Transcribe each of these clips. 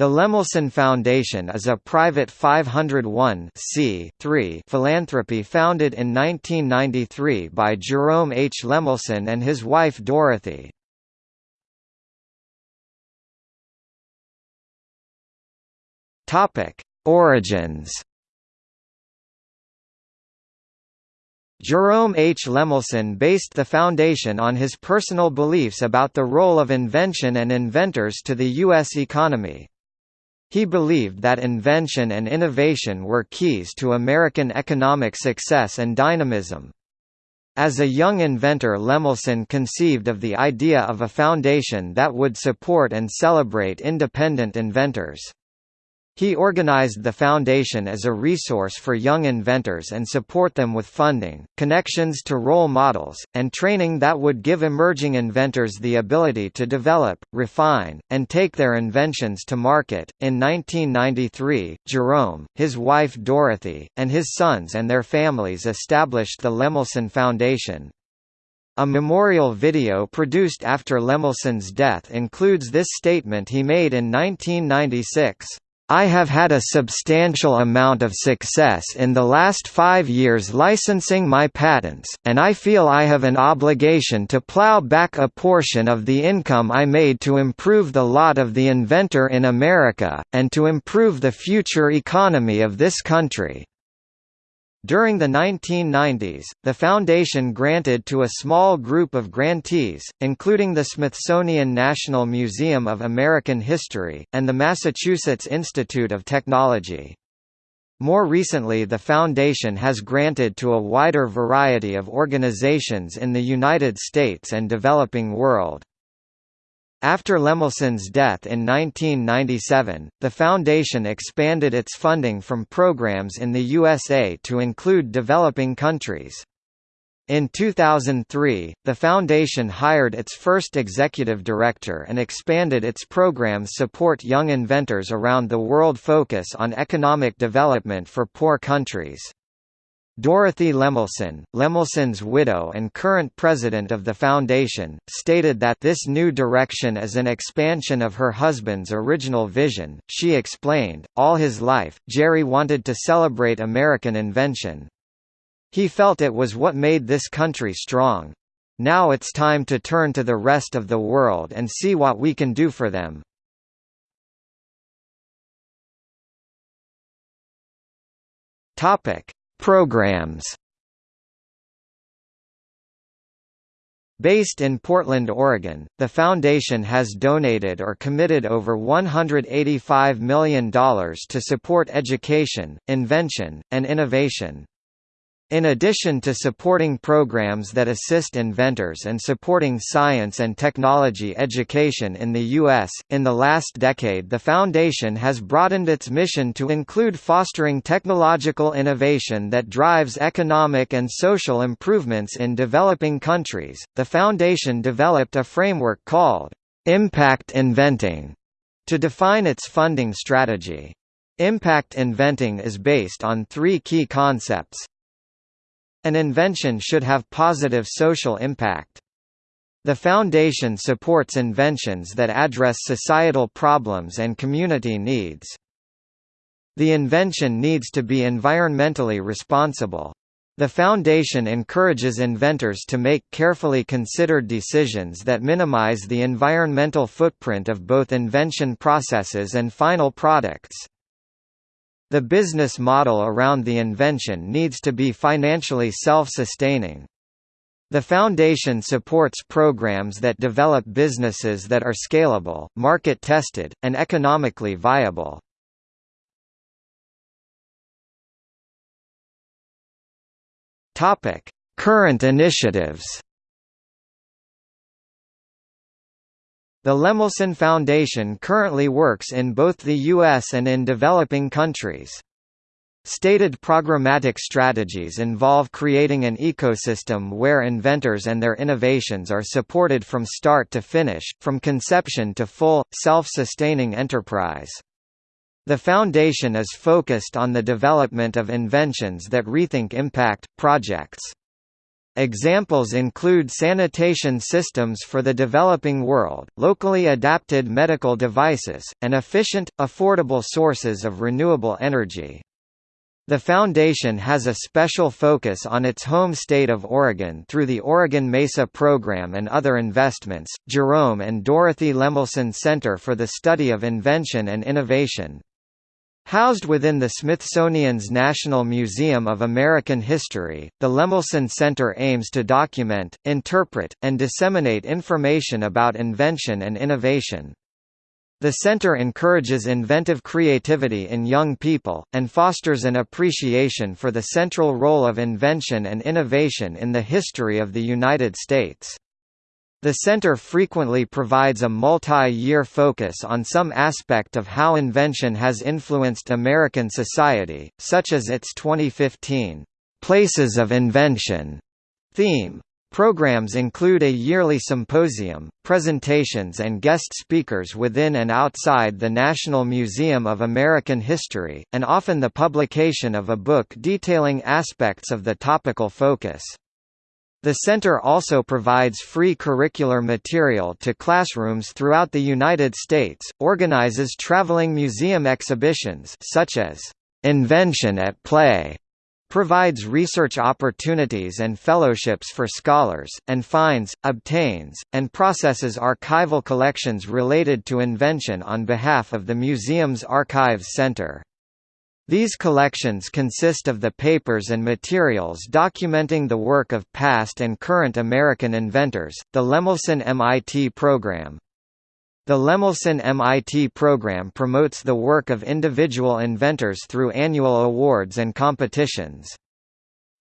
The Lemelson Foundation is a private 501 philanthropy founded in 1993 by Jerome H. Lemelson and his wife Dorothy. Origins Jerome H. Lemelson based the foundation on his personal beliefs about the role of invention and inventors to the U.S. economy. He believed that invention and innovation were keys to American economic success and dynamism. As a young inventor Lemelson conceived of the idea of a foundation that would support and celebrate independent inventors. He organized the foundation as a resource for young inventors and support them with funding, connections to role models, and training that would give emerging inventors the ability to develop, refine, and take their inventions to market. In 1993, Jerome, his wife Dorothy, and his sons and their families established the Lemelson Foundation. A memorial video produced after Lemelson's death includes this statement he made in 1996. I have had a substantial amount of success in the last five years licensing my patents, and I feel I have an obligation to plow back a portion of the income I made to improve the lot of the inventor in America, and to improve the future economy of this country. During the 1990s, the foundation granted to a small group of grantees, including the Smithsonian National Museum of American History, and the Massachusetts Institute of Technology. More recently the foundation has granted to a wider variety of organizations in the United States and developing world. After Lemelson's death in 1997, the foundation expanded its funding from programs in the USA to include developing countries. In 2003, the foundation hired its first executive director and expanded its programs to support young inventors around the world focus on economic development for poor countries. Dorothy Lemelson, Lemelson's widow and current president of the foundation, stated that this new direction is an expansion of her husband's original vision. She explained, all his life, Jerry wanted to celebrate American invention. He felt it was what made this country strong. Now it's time to turn to the rest of the world and see what we can do for them. Topic Programs Based in Portland, Oregon, the foundation has donated or committed over $185 million to support education, invention, and innovation. In addition to supporting programs that assist inventors and supporting science and technology education in the U.S., in the last decade the Foundation has broadened its mission to include fostering technological innovation that drives economic and social improvements in developing countries. The Foundation developed a framework called Impact Inventing to define its funding strategy. Impact inventing is based on three key concepts an invention should have positive social impact. The Foundation supports inventions that address societal problems and community needs. The invention needs to be environmentally responsible. The Foundation encourages inventors to make carefully considered decisions that minimize the environmental footprint of both invention processes and final products. The business model around the invention needs to be financially self-sustaining. The Foundation supports programs that develop businesses that are scalable, market-tested, and economically viable. Current initiatives The Lemelson Foundation currently works in both the U.S. and in developing countries. Stated programmatic strategies involve creating an ecosystem where inventors and their innovations are supported from start to finish, from conception to full, self-sustaining enterprise. The Foundation is focused on the development of inventions that rethink impact, projects. Examples include sanitation systems for the developing world, locally adapted medical devices, and efficient, affordable sources of renewable energy. The foundation has a special focus on its home state of Oregon through the Oregon Mesa Program and other investments. Jerome and Dorothy Lemelson Center for the Study of Invention and Innovation, Housed within the Smithsonian's National Museum of American History, the Lemelson Center aims to document, interpret, and disseminate information about invention and innovation. The center encourages inventive creativity in young people, and fosters an appreciation for the central role of invention and innovation in the history of the United States. The center frequently provides a multi-year focus on some aspect of how invention has influenced American society, such as its 2015, "'Places of Invention' theme. Programs include a yearly symposium, presentations and guest speakers within and outside the National Museum of American History, and often the publication of a book detailing aspects of the topical focus. The center also provides free curricular material to classrooms throughout the United States, organizes traveling museum exhibitions such as Invention at Play, provides research opportunities and fellowships for scholars, and finds, obtains, and processes archival collections related to invention on behalf of the museum's Archives Center. These collections consist of the papers and materials documenting the work of past and current American inventors, the Lemelson MIT program. The Lemelson MIT program promotes the work of individual inventors through annual awards and competitions.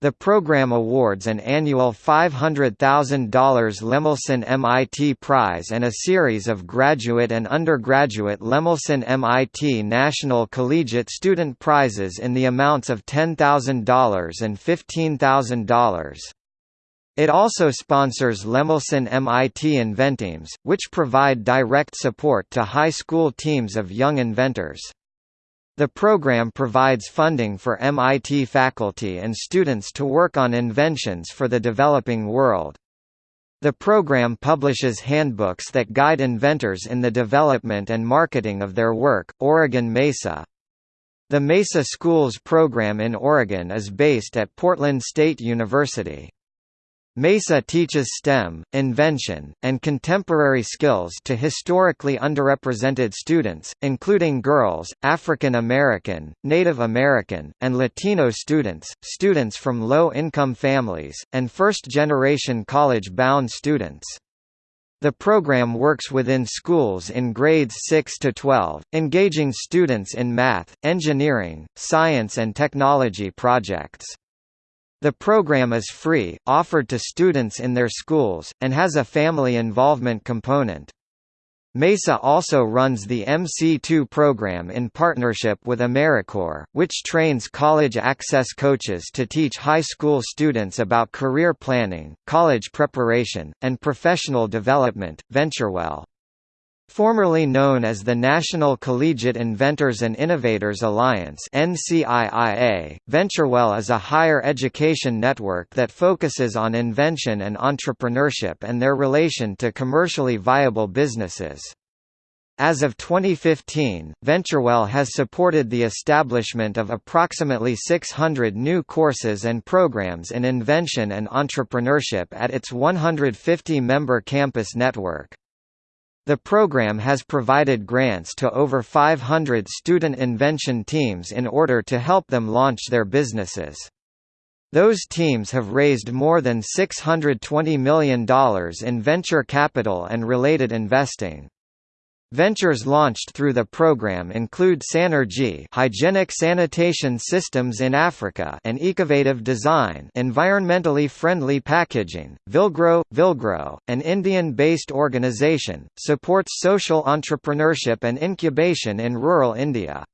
The program awards an annual $500,000 Lemelson MIT Prize and a series of graduate and undergraduate Lemelson MIT National Collegiate Student Prizes in the amounts of $10,000 and $15,000. It also sponsors Lemelson MIT Inventeams, which provide direct support to high school teams of young inventors. The program provides funding for MIT faculty and students to work on inventions for the developing world. The program publishes handbooks that guide inventors in the development and marketing of their work. Oregon Mesa The Mesa Schools program in Oregon is based at Portland State University. MESA teaches STEM, invention, and contemporary skills to historically underrepresented students, including girls, African American, Native American, and Latino students, students from low-income families, and first-generation college-bound students. The program works within schools in grades 6 to 12, engaging students in math, engineering, science and technology projects. The program is free, offered to students in their schools, and has a family involvement component. MESA also runs the MC2 program in partnership with AmeriCorps, which trains college access coaches to teach high school students about career planning, college preparation, and professional development. VentureWell Formerly known as the National Collegiate Inventors and Innovators Alliance VentureWell is a higher education network that focuses on invention and entrepreneurship and their relation to commercially viable businesses. As of 2015, VentureWell has supported the establishment of approximately 600 new courses and programs in invention and entrepreneurship at its 150-member campus network. The program has provided grants to over 500 student invention teams in order to help them launch their businesses. Those teams have raised more than $620 million in venture capital and related investing. Ventures launched through the program include Sanergy hygienic sanitation systems in Africa and Ecovative Design environmentally friendly packaging. Vilgro Vilgro, an Indian-based organization, supports social entrepreneurship and incubation in rural India.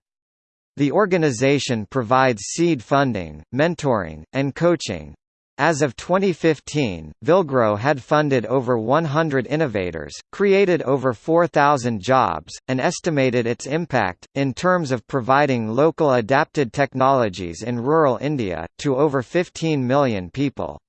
The organization provides seed funding, mentoring, and coaching, as of 2015, Vilgro had funded over 100 innovators, created over 4,000 jobs, and estimated its impact, in terms of providing local adapted technologies in rural India, to over 15 million people.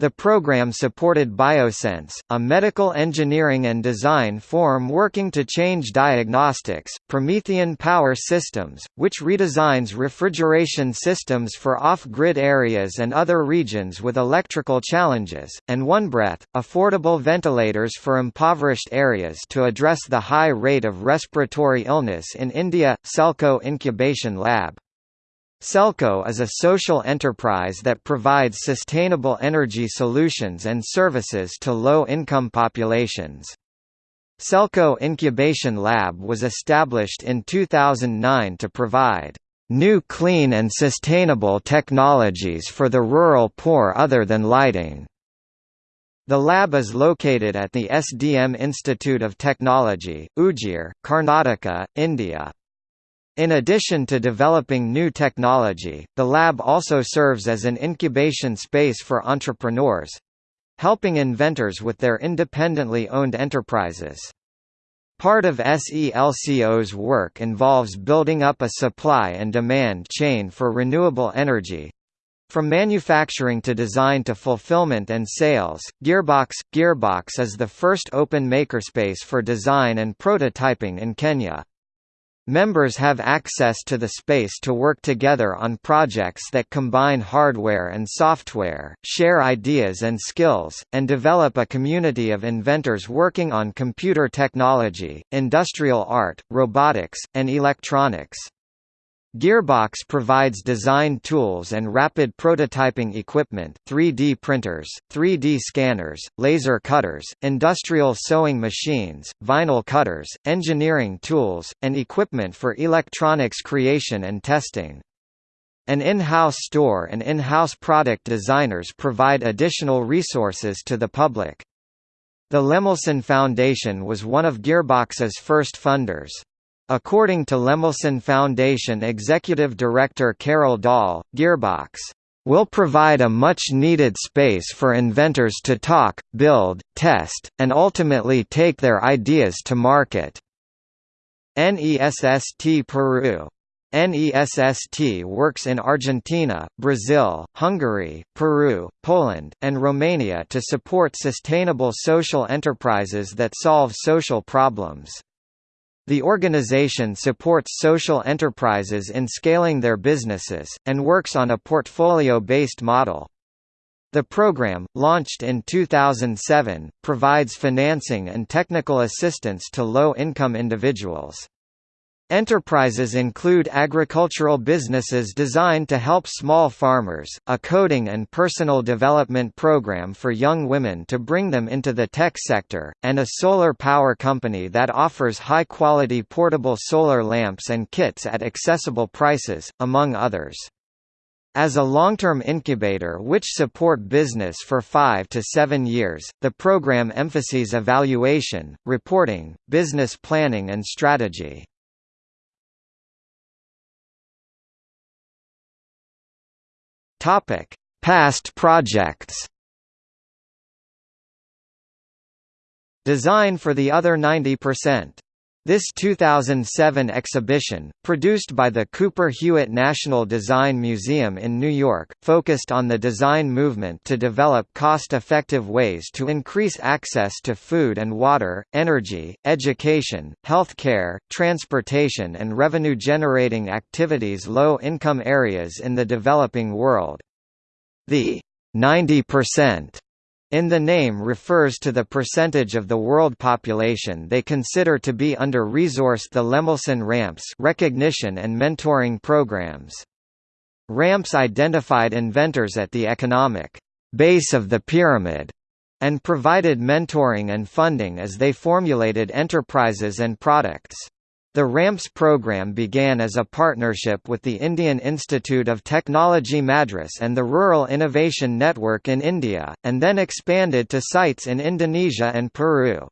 The program supported Biosense, a medical engineering and design firm working to change diagnostics, Promethean Power Systems, which redesigns refrigeration systems for off-grid areas and other regions with electrical challenges, and OneBreath, affordable ventilators for impoverished areas to address the high rate of respiratory illness in India, Selco Incubation Lab. Selco is a social enterprise that provides sustainable energy solutions and services to low-income populations. Selco Incubation Lab was established in 2009 to provide new clean and sustainable technologies for the rural poor other than lighting. The lab is located at the SDM Institute of Technology, Ujjir, Karnataka, India. In addition to developing new technology, the lab also serves as an incubation space for entrepreneurs helping inventors with their independently owned enterprises. Part of SELCO's work involves building up a supply and demand chain for renewable energy, from manufacturing to design to fulfillment and sales, Gearbox Gearbox is the first open makerspace for design and prototyping in Kenya. Members have access to the space to work together on projects that combine hardware and software, share ideas and skills, and develop a community of inventors working on computer technology, industrial art, robotics, and electronics. Gearbox provides design tools and rapid prototyping equipment 3D printers, 3D scanners, laser cutters, industrial sewing machines, vinyl cutters, engineering tools, and equipment for electronics creation and testing. An in-house store and in-house product designers provide additional resources to the public. The Lemelson Foundation was one of Gearbox's first funders. According to Lemelson Foundation Executive Director Carol Dahl, Gearbox will provide a much-needed space for inventors to talk, build, test, and ultimately take their ideas to market. NESST Peru NESST works in Argentina, Brazil, Hungary, Peru, Poland, and Romania to support sustainable social enterprises that solve social problems. The organization supports social enterprises in scaling their businesses, and works on a portfolio-based model. The program, launched in 2007, provides financing and technical assistance to low-income individuals. Enterprises include agricultural businesses designed to help small farmers, a coding and personal development program for young women to bring them into the tech sector, and a solar power company that offers high-quality portable solar lamps and kits at accessible prices, among others. As a long-term incubator which support business for five to seven years, the program emphasizes evaluation, reporting, business planning and strategy. Topic: Past projects. Design for the other 90%. This 2007 exhibition, produced by the Cooper Hewitt National Design Museum in New York, focused on the design movement to develop cost-effective ways to increase access to food and water, energy, education, healthcare, transportation and revenue-generating activities low-income areas in the developing world. The 90% in the name refers to the percentage of the world population they consider to be under-resourced the Lemelson RAMPS recognition and mentoring programs. RAMPS identified inventors at the economic base of the pyramid and provided mentoring and funding as they formulated enterprises and products. The RAMPS program began as a partnership with the Indian Institute of Technology Madras and the Rural Innovation Network in India, and then expanded to sites in Indonesia and Peru.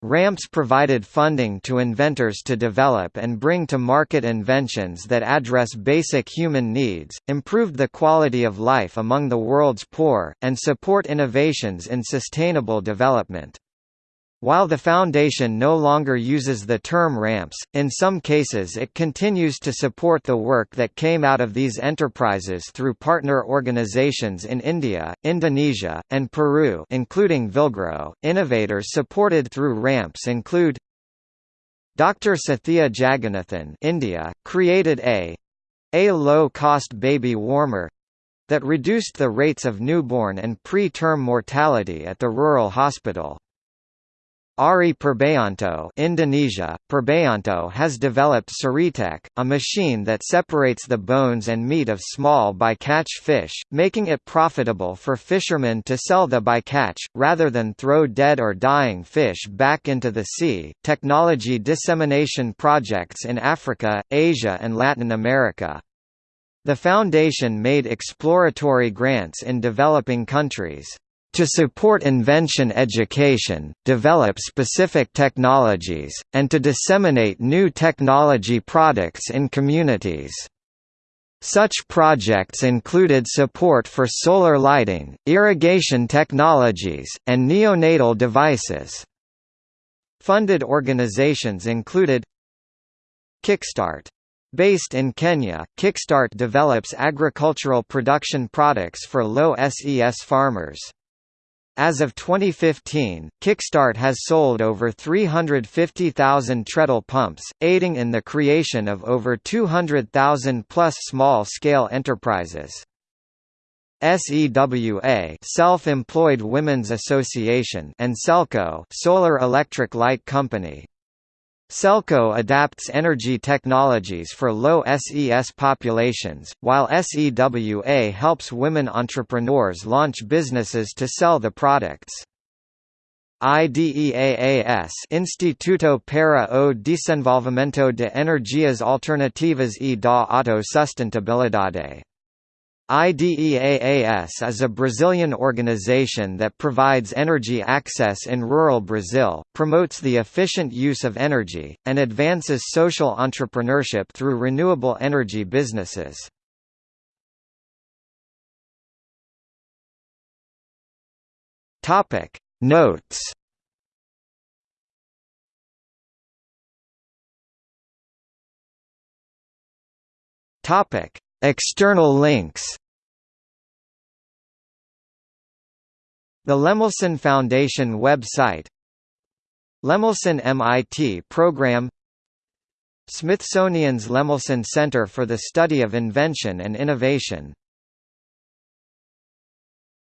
RAMPS provided funding to inventors to develop and bring to market inventions that address basic human needs, improved the quality of life among the world's poor, and support innovations in sustainable development. While the Foundation no longer uses the term ramps, in some cases it continues to support the work that came out of these enterprises through partner organizations in India, Indonesia, and Peru including Vilgro. Innovators supported through ramps include Dr. Sathya Jagannathan India, created a a low-cost baby warmer that reduced the rates of newborn and pre-term mortality at the rural hospital. Ari Purbayanto Indonesia, Purbayanto has developed Saritek, a machine that separates the bones and meat of small bycatch fish, making it profitable for fishermen to sell the bycatch, rather than throw dead or dying fish back into the sea. Technology dissemination projects in Africa, Asia and Latin America. The foundation made exploratory grants in developing countries to support invention education, develop specific technologies, and to disseminate new technology products in communities. Such projects included support for solar lighting, irrigation technologies, and neonatal devices. Funded organizations included Kickstart. Based in Kenya, Kickstart develops agricultural production products for low SES farmers. As of 2015, Kickstart has sold over 350,000 treadle pumps, aiding in the creation of over 200,000 plus small-scale enterprises. SEWA Self-Employed Women's Association and Selco Solar Electric Light Company Selco adapts energy technologies for low SES populations, while SEWA helps women entrepreneurs launch businesses to sell the products. IDEAAS Instituto para o Desenvolvimento de Energias Alternativas e da Autossustentabilidade IDEAAS is a Brazilian organization that provides energy access in rural Brazil, promotes the efficient use of energy, and advances social entrepreneurship through renewable energy businesses. Notes External links The Lemelson Foundation website Lemelson MIT program Smithsonian's Lemelson Center for the Study of Invention and Innovation